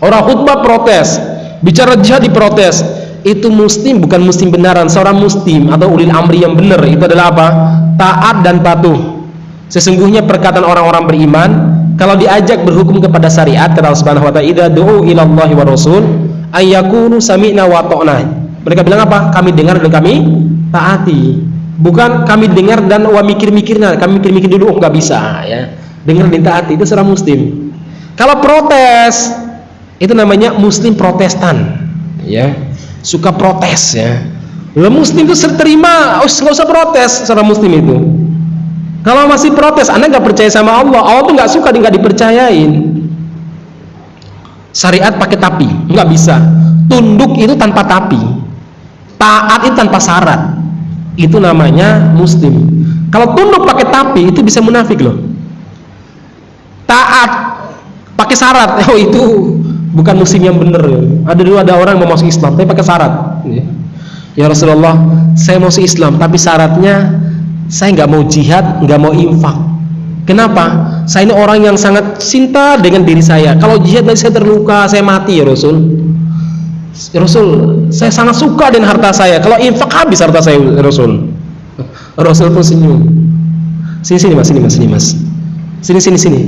orang khutbah protes bicara jihad diprotes itu muslim bukan muslim benaran seorang muslim atau ulil amri yang benar itu adalah apa taat dan patuh Sesungguhnya perkataan orang-orang beriman kalau diajak berhukum kepada syariat kata Allah Subhanahu wa taala idza du'u ila wa rasul ayyakunu sami'na wa ta'na. Mereka bilang apa? Kami dengar dan kami taati. Bukan kami dengar dan wa mikir-mikirnya, kami mikir-mikir dulu oh enggak bisa ya. Dengar dan taati itu seorang muslim. Kalau protes itu namanya muslim protestan ya. Suka protes ya. Lah muslim itu terima, enggak usah protes seorang muslim itu kalau masih protes, Anda nggak percaya sama Allah, Allah tuh nggak suka nggak dipercayain. Syariat pakai tapi, nggak bisa. Tunduk itu tanpa tapi, taat itu tanpa syarat. Itu namanya Muslim. Kalau tunduk pakai tapi, itu bisa munafik loh. Taat pakai syarat, oh itu bukan Muslim yang benar. Ada dulu ada orang mau masuk Islam, tapi pakai syarat. Ya Rasulullah, saya mau masuk Islam, tapi syaratnya saya nggak mau jihad nggak mau infak. Kenapa? Saya ini orang yang sangat cinta dengan diri saya. Kalau jihad nanti saya terluka saya mati ya Rasul. Ya Rasul saya sangat suka dengan harta saya. Kalau infak habis harta saya ya Rasul. Rasul pun senyum. Sini sini mas sini mas sini mas. Sini sini sini.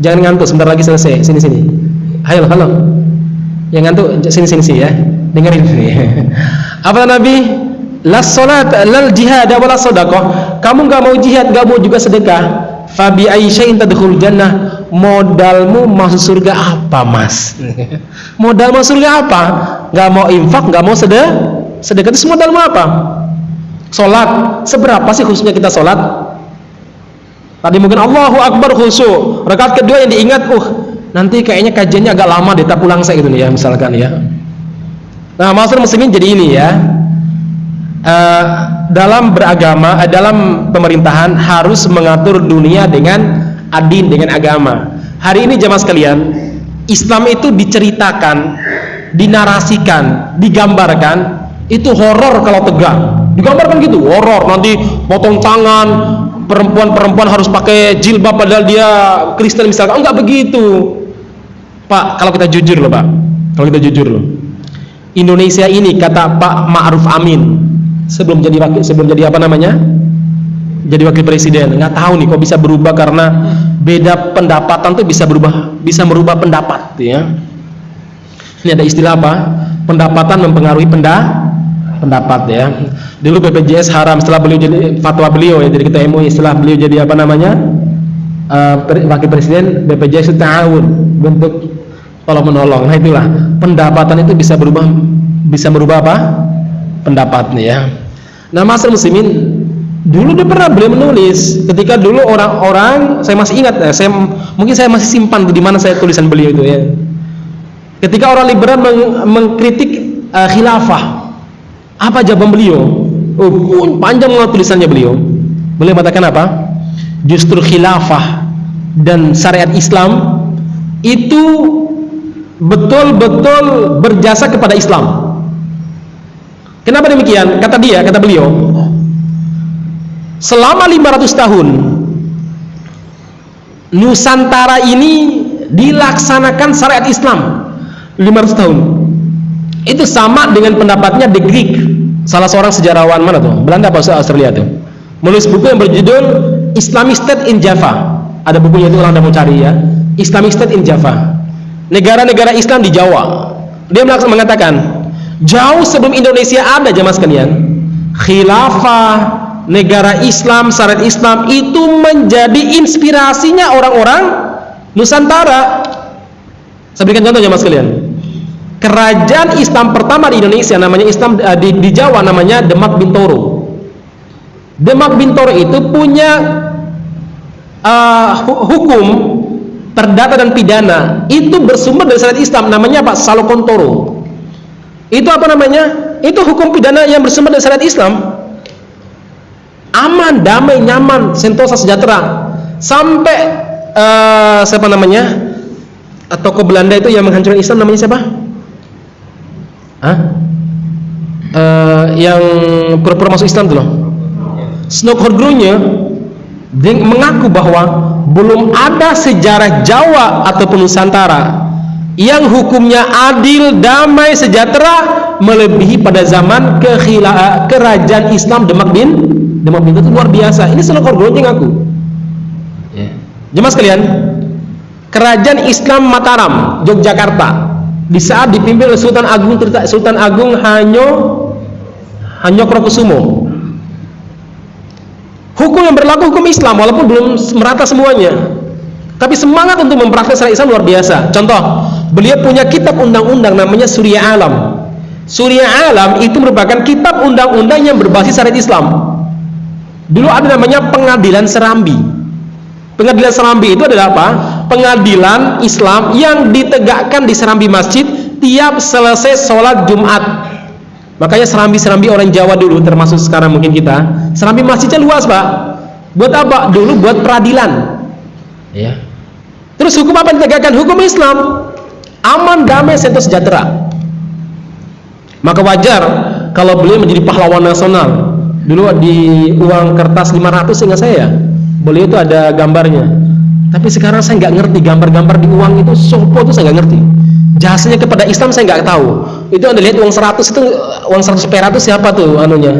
Jangan ngantuk sebentar lagi selesai. Sini sini halo halo. Yang ngantuk sini sini sih ya. Dengerin. Apa Nabi? La salat lal jihad wala sadaqah. Kamu nggak mau jihad nggak mau juga sedekah. Fabi aisya'in tadkhul jannah. Modalmu masuk surga apa mas? Modal masuk surga apa? Nggak mau infak nggak mau sedekah sedekah. Itu modalmu apa? Salat. Seberapa sih khususnya kita salat? Tadi mungkin Allahu Akbar khusyuk. Rakaat kedua yang diingat uh nanti kayaknya kajiannya agak lama deh tak pulang saya gitu nih ya misalkan ya nah maksud muslimin jadi ini ya uh, dalam beragama, uh, dalam pemerintahan harus mengatur dunia dengan adin, dengan agama. Hari ini jamaah sekalian, Islam itu diceritakan, dinarasikan, digambarkan, itu horor kalau tegak. Digambarkan gitu, horor. Nanti potong tangan, perempuan-perempuan harus pakai jilbab padahal dia Kristen misalkan. Enggak begitu. Pak, kalau kita jujur loh, Pak. Kalau kita jujur loh. Indonesia ini kata Pak Ma'ruf Amin sebelum jadi wakil sebelum jadi apa namanya? Jadi wakil presiden. Nggak tahu nih kok bisa berubah karena beda pendapatan tuh bisa berubah bisa merubah pendapat ya. Ini ada istilah apa? Pendapatan mempengaruhi penda pendapat ya. Dulu BPJS haram setelah beliau jadi fatwa beliau ya jadi kita MUI setelah beliau jadi apa namanya uh, wakil presiden BPJS itu tahun bentuk tolong menolong. Nah itulah. Pendapatan itu bisa berubah bisa merubah apa? Pendapatnya ya. Nah masalah muslimin dulu dia pernah beliau menulis ketika dulu orang-orang saya masih ingat ya, saya mungkin saya masih simpan di mana saya tulisan beliau itu ya. Ketika orang liberal meng, mengkritik uh, khilafah apa jawaban beliau? Oh, panjang banget tulisannya beliau. Beliau mengatakan apa? Justru khilafah dan syariat Islam itu betul-betul berjasa kepada Islam Kenapa demikian? Kata dia, kata beliau, selama 500 tahun Nusantara ini dilaksanakan syariat Islam 500 tahun. Itu sama dengan pendapatnya De Greek, salah seorang sejarawan mana tuh? Belanda apa Australia tuh? Menulis buku yang berjudul Islamic State in Java. Ada bukunya itu orang mau cari ya. Islamic State in Java. Negara-negara Islam di Jawa. Dia mengatakan Jauh sebelum Indonesia ada jamaah sekalian, khilafah negara Islam, syariat Islam itu menjadi inspirasinya orang-orang Nusantara. Saya berikan contoh jamaah sekalian. Kerajaan Islam pertama di Indonesia namanya Islam eh, di, di Jawa namanya Demak Bintoro. Demak Bintoro itu punya uh, hukum perdata dan pidana itu bersumber dari syariat Islam namanya Pak Salokontoro itu apa namanya? Itu hukum pidana yang bersumber dari syariat Islam. Aman, damai, nyaman, sentosa, sejahtera. sampai uh, siapa namanya toko Belanda itu yang menghancurkan Islam namanya siapa? Hah? Uh, yang pura-pura masuk Islam tuh loh. Snokhodrunya mengaku bahwa belum ada sejarah Jawa ataupun Nusantara yang hukumnya adil, damai, sejahtera melebihi pada zaman kekhila, kerajaan Islam Demak bin Demak bin itu luar biasa. Ini Snokhodrunya ngaku. Yeah. Jemaah sekalian, kerajaan Islam Mataram, Yogyakarta di saat dipimpin oleh Sultan Agung Sultan Agung Hanyo Hanyo Krokusumo hukum yang berlaku hukum Islam walaupun belum merata semuanya. Tapi semangat untuk mempraktikkan Islam luar biasa. Contoh beliau punya kitab undang-undang namanya Surya Alam. Surya Alam itu merupakan kitab undang-undang yang berbasis syariat Islam. Dulu ada namanya pengadilan Serambi. Pengadilan Serambi itu adalah apa? pengadilan Islam yang ditegakkan di serambi masjid tiap selesai sholat Jumat. Makanya serambi-serambi orang Jawa dulu termasuk sekarang mungkin kita. Serambi masjidnya luas pak buat apa? dulu buat peradilan. Ya. terus hukum apa ditegakkan? hukum Islam. Aman, damai, sentuh sejahtera. Maka wajar kalau beliau menjadi pahlawan nasional. Dulu di uang kertas 500 sehingga saya beliau itu ada gambarnya. Tapi sekarang saya nggak ngerti gambar-gambar di uang itu sopo itu saya nggak ngerti. Jasanya kepada Islam saya nggak tahu. Itu anda lihat uang 100 itu uang 100 perak itu siapa tuh anunya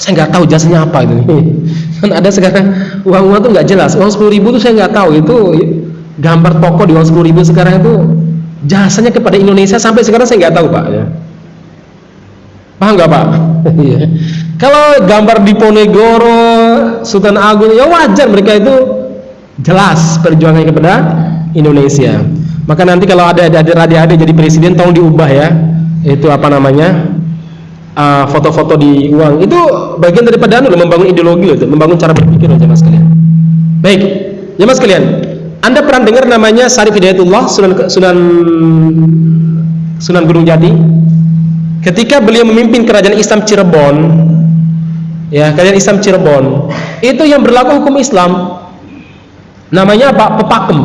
saya nggak tahu jasanya apa itu kan ada sekarang uang-uang itu nggak jelas. Uang 10 ribu itu saya nggak tahu. Itu gambar toko di uang 10 ribu sekarang itu jasanya kepada Indonesia sampai sekarang saya nggak tahu pak. Ya paham nggak pak? Iya. kalau gambar di Ponegoro Sultan Agung ya wajar mereka itu jelas perjuangannya kepada Indonesia. Maka nanti kalau ada adik-adik jadi presiden tolong diubah ya. Itu apa namanya uh, foto-foto uh, di uang. Itu bagian daripada anu membangun ideologi loh membangun cara berpikir loh jemaah sekalian. Baik jemaah sekalian anda pernah dengar namanya Sarif Hidayatullah Sunan Sunan Sunan Gunung Jati? Ketika beliau memimpin kerajaan Islam Cirebon ya kerajaan Islam Cirebon itu yang berlaku hukum Islam. Namanya apa? Pepakem.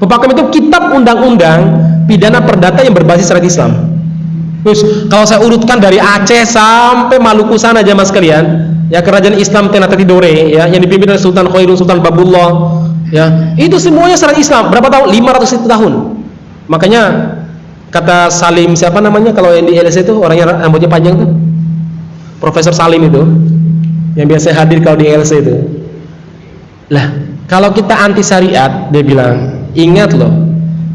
Pepakem itu kitab undang-undang pidana perdata yang berbasis syariat Islam terus kalau saya urutkan dari Aceh sampai Maluku sana aja mas kalian ya kerajaan Islam Ternate Tidore ya yang dipimpin oleh Sultan Khairul Sultan Babullah ya itu semuanya syariat Islam. Berapa tahun? 500 tahun. Makanya kata Salim siapa namanya kalau yang di LSE itu orangnya rambutnya panjang tuh? Profesor Salim itu yang biasa hadir kalau di LSE itu. Lah kalau kita anti syariat, dia bilang, ingat loh,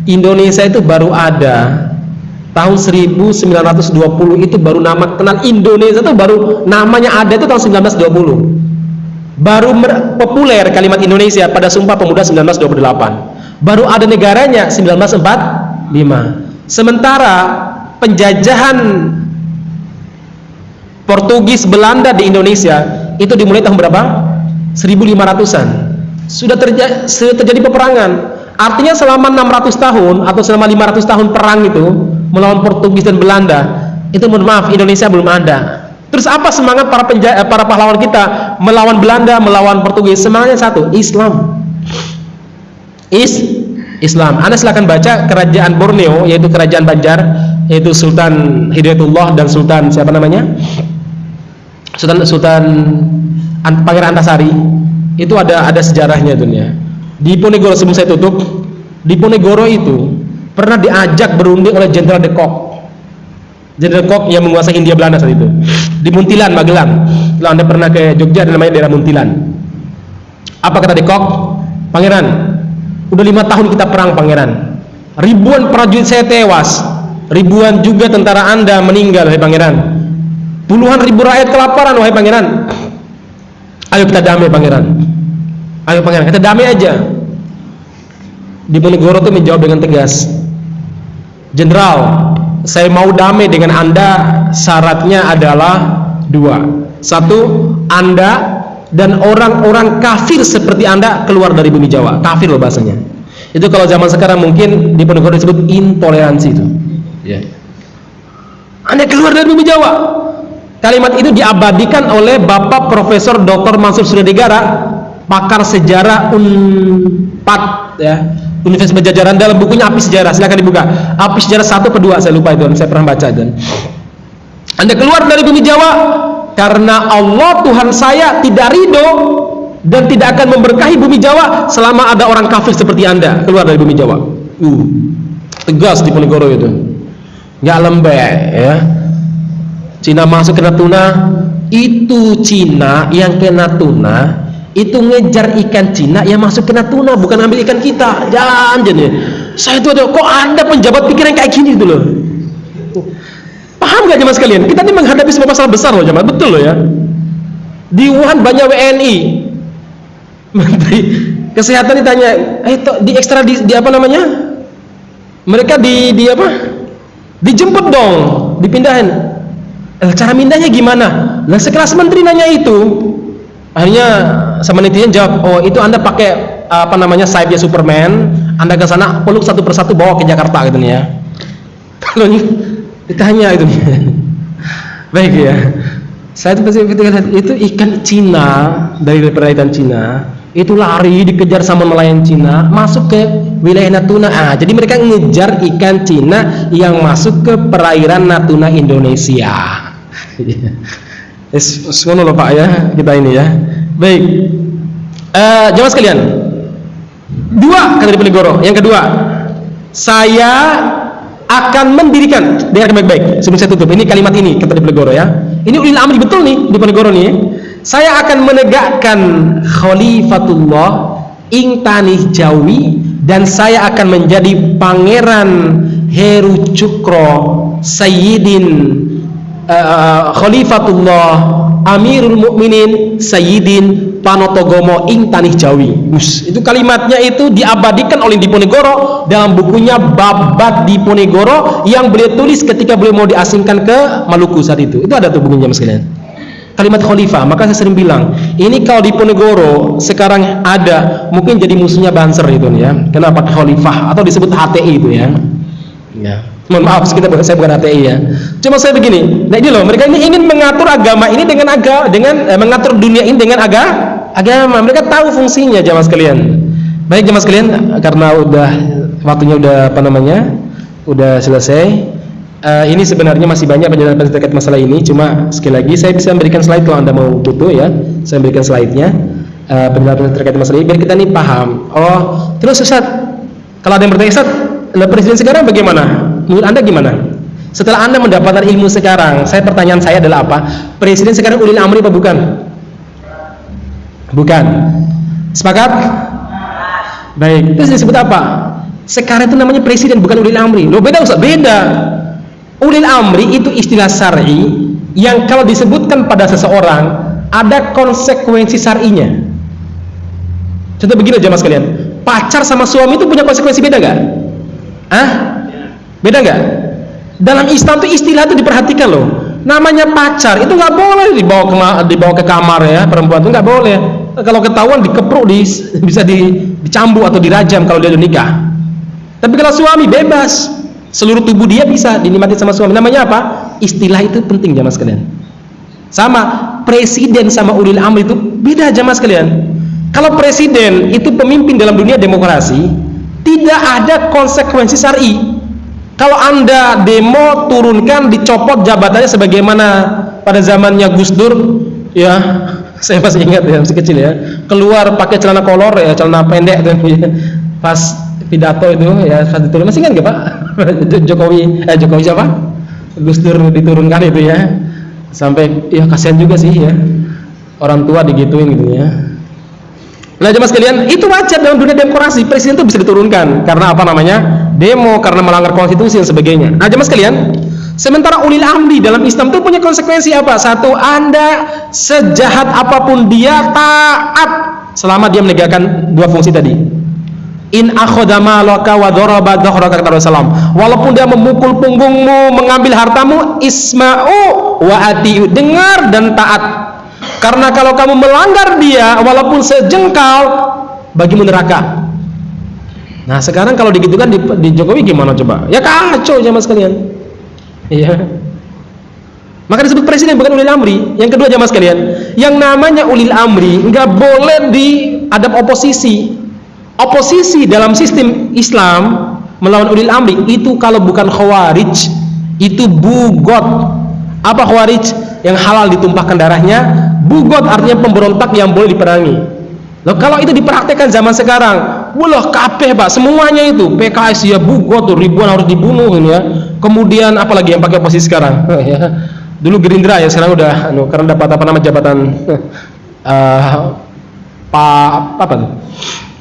Indonesia itu baru ada tahun 1920 itu baru nama kenal Indonesia itu baru namanya ada itu tahun 1920 baru populer kalimat Indonesia pada Sumpah Pemuda 1928 baru ada negaranya 1945 sementara penjajahan Portugis Belanda di Indonesia itu dimulai tahun berapa? 1500-an sudah terjadi, sudah terjadi peperangan. Artinya selama 600 tahun atau selama 500 tahun perang itu melawan Portugis dan Belanda itu mohon maaf Indonesia belum ada. Terus apa semangat para penja eh, para pahlawan kita melawan Belanda melawan Portugis? Semangatnya satu Islam. Is Islam. Anda silahkan baca kerajaan Borneo yaitu kerajaan Banjar yaitu Sultan Hidayatullah dan Sultan siapa namanya? Sultan Sultan Pangeran Antasari. Itu ada ada sejarahnya dunia di Ponegoro sebelum saya tutup di Ponegoro itu pernah diajak berunding oleh Jenderal de Kock. Jenderal Kock yang menguasai India Belanda saat itu. Di Muntilan Magelang. Kalau anda pernah ke Jogja ada namanya daerah Muntilan. Apa kata de Kock? Pangeran udah lima tahun kita perang pangeran. Ribuan prajurit saya tewas. Ribuan juga tentara anda meninggal wahai pangeran. Puluhan ribu rakyat kelaparan wahai pangeran. Ayo kita damai pangeran. Ayo pangeran kita damai aja. Di Diponegoro itu menjawab dengan tegas Jenderal saya mau damai dengan anda. Syaratnya adalah dua. Satu anda dan orang-orang kafir seperti anda keluar dari bumi Jawa. Kafir loh bahasanya. Itu kalau zaman sekarang mungkin di Diponegoro disebut intoleransi itu. Ya. anda keluar dari bumi Jawa. Kalimat itu diabadikan oleh Bapak Profesor Dr. Mansur Suryadegara pakar sejarah Unpad ya Universitas Pajajaran dalam bukunya Api Sejarah. Silakan dibuka. Api Sejarah satu kedua saya lupa itu saya pernah baca dan Anda keluar dari bumi Jawa karena Allah Tuhan saya tidak ridho dan tidak akan memberkahi bumi Jawa selama ada orang kafir seperti Anda. Keluar dari bumi Jawa. Uh, tegas di Ponegoro itu. Nggak lembek ya. Cina masuk ke Natuna itu Cina yang ke Natuna itu ngejar ikan Cina yang masuk ke Natuna bukan ambil ikan kita. Jangan jadi saya itu ada kok anda penjabat pikiran kayak gini itu loh? Paham gak jemaah sekalian? Kita ini menghadapi sebuah masalah besar loh jemaah. Betul loh ya. Di Wuhan banyak WNI menteri kesehatan ditanya eh di ekstra di, di apa namanya? Mereka di di apa? Dijemput dong dipindahin. Eh, cara mindahnya gimana? Lah sekelas menteri nanya itu akhirnya sama netizen jawab oh itu anda pakai apa namanya sayapnya Superman anda ke sana peluk satu persatu bawa ke Jakarta gitu nih ya. Kalau ditanya itu nih. Baik ya. Saya itu pasti itu ikan Cina dari perairan Cina itu lari dikejar sama nelayan Cina masuk ke wilayah Natuna. Ah, jadi mereka ngejar ikan Cina yang masuk ke perairan Natuna Indonesia Ngono loh Pak ya kita ini ya. Baik. Eh jamaah sekalian. Dua kata di Penegoro. Yang kedua, saya akan mendirikan dengar baik-baik sebelum saya tutup ini kalimat ini kata di Penegoro ya. Ini ulil amri betul nih di Penegoro nih. Saya akan menegakkan khalifatullah ing tanih Jawi dan saya akan menjadi pangeran Heru Cukro Sayyidin uh, Khalifatullah Amirul Mukminin Sayyidin Panotogomo ing Tanih Jawi. Us, itu kalimatnya itu diabadikan oleh Diponegoro dalam bukunya Babat Diponegoro yang beliau tulis ketika beliau mau diasingkan ke Maluku saat itu. Itu ada tuh bukunya Mas kalian. Kalimat khalifah, maka saya sering bilang, ini kalau Diponegoro sekarang ada, mungkin jadi musuhnya Banser itu ya. Kenapa khalifah atau disebut HTI itu ya. Ya mohon maaf kita saya bukan ATI ya. Cuma saya begini nah ini loh mereka ini ingin mengatur agama ini dengan agama dengan eh, mengatur dunia ini dengan aga, agama. Mereka tahu fungsinya jamaah sekalian. Baik jamaah sekalian karena udah waktunya udah apa namanya udah selesai. Uh, ini sebenarnya masih banyak penjelasan terkait masalah ini. Cuma sekali lagi saya bisa memberikan slide kalau anda mau butuh ya. Saya memberikan slide-nya uh, penjelasan terkait masalah ini biar kita nih paham. Oh terus Ustaz kalau ada yang bertanya Ustaz presiden sekarang bagaimana menurut anda gimana? Setelah anda mendapatkan ilmu sekarang saya pertanyaan saya adalah apa? Presiden sekarang ulil amri apa bukan? Bukan. Sepakat? Baik. Terus disebut apa? Sekarang itu namanya presiden bukan ulil amri. Lo beda Ustaz. Beda. Ulil amri itu istilah syar'i yang kalau disebutkan pada seseorang ada konsekuensi syar'inya. Contoh begini aja mas kalian. Pacar sama suami itu punya konsekuensi beda gak? ah Beda nggak? Dalam Islam itu istilah itu diperhatikan loh. Namanya pacar itu nggak boleh dibawa ke dibawa ke kamar ya perempuan itu nggak boleh. Kalau ketahuan dikepruk di, bisa di, dicambuk atau dirajam kalau dia udah nikah. Tapi kalau suami bebas, seluruh tubuh dia bisa dinikmati sama suami. Namanya apa? Istilah itu penting jamaah sekalian. Sama presiden sama ulil amri itu beda jamaah sekalian. Kalau presiden itu pemimpin dalam dunia demokrasi, tidak ada konsekuensi syar'i kalau anda demo turunkan dicopot jabatannya sebagaimana pada zamannya Gus Dur. Ya saya masih ingat ya masih kecil ya. Keluar pakai celana kolor ya celana pendek dan ya. pas pidato itu ya pas diturun masih ingat gak Pak? Jokowi eh Jokowi siapa? Gus Dur diturunkan itu ya. Sampai ya kasihan juga sih ya. Orang tua digituin gitu ya. Nah jemaah sekalian, itu wajar dalam dunia demokrasi, presiden itu bisa diturunkan. Karena apa namanya? Demo, karena melanggar konstitusi dan sebagainya. Nah jemaah sekalian, sementara ulil amri dalam Islam itu punya konsekuensi apa? Satu, Anda sejahat apa pun dia taat selama dia menegakkan dua fungsi tadi. In wa. Walaupun dia memukul punggungmu, mengambil hartamu, isma'u wa atiu. Dengar dan taat karena kalau kamu melanggar dia walaupun sejengkal bagimu neraka. Nah, sekarang kalau digitukan di, di Jokowi gimana coba? Ya kacau ya mas kalian. Iya. Maka disebut presiden bukan ulil amri. Yang kedua jamaah sekalian, yang namanya ulil amri nggak boleh diadap oposisi. Oposisi dalam sistem Islam melawan ulil amri itu kalau bukan khawarij itu bugot. Apa khawarij? Yang halal ditumpahkan darahnya, bugot artinya pemberontak yang boleh diperangi. Loh, kalau itu dipraktekkan zaman sekarang, wah kabeh pak, semuanya itu PKS ya bugot tuh ribuan harus dibunuh ini ya. Kemudian apalagi yang pakai posisi sekarang? ya. Dulu Gerindra ya, sekarang udah anu, karena dapat apa nama jabatan uh, Pak apa tuh?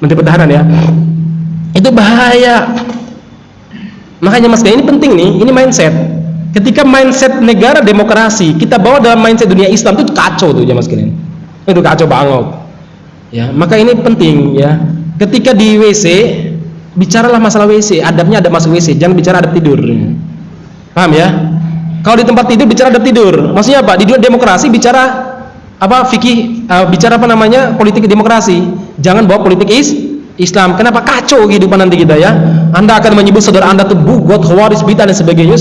Menteri Pertahanan ya. Itu bahaya. Makanya Mas ini penting nih, ini mindset. Ketika mindset negara demokrasi kita bawa dalam mindset dunia Islam itu kacau tuh ya Mas Itu kacau banget. Ya, maka ini penting ya. Ketika di WC bicaralah masalah WC, adabnya ada masuk WC, jangan bicara adab tidur. Paham ya? Kalau di tempat tidur bicara adab tidur. Maksudnya apa? Di dunia demokrasi bicara apa fikih uh, bicara apa namanya? Politik demokrasi. Jangan bawa politik is Islam. Kenapa? Kacau kehidupan nanti kita ya. Anda akan menyebut saudara anda itu bugot khawaris bid'ah dan sebagainya.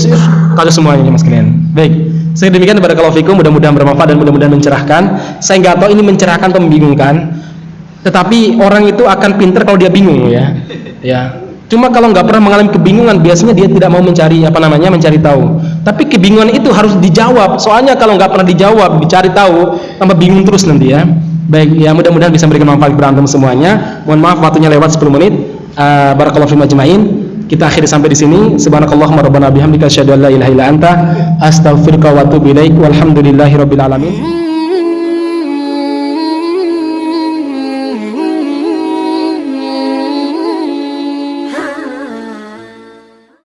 Kacau semuanya mas kalian. Baik. Saya demikian kepada kalau fikum mudah-mudahan bermanfaat dan mudah-mudahan mencerahkan. Saya nggak tahu ini mencerahkan atau membingungkan tetapi orang itu akan pinter kalau dia bingung ya ya cuma kalau nggak pernah mengalami kebingungan biasanya dia tidak mau mencari apa namanya mencari tahu tapi kebingungan itu harus dijawab soalnya kalau nggak pernah dijawab dicari tahu tambah bingung terus nanti ya Baik, ya mudah-mudahan bisa memberikan manfaat berantem semuanya. Mohon maaf waktunya lewat 10 menit. Uh, barakallahu fiikum ajmain. Kita akhiri sampai di sini. Subhanakallahumma rabbana bihamdika asyhadu an la ilaha illa anta astaghfiruka wa atubu ilaik. Walhamdulillahirabbil alamin.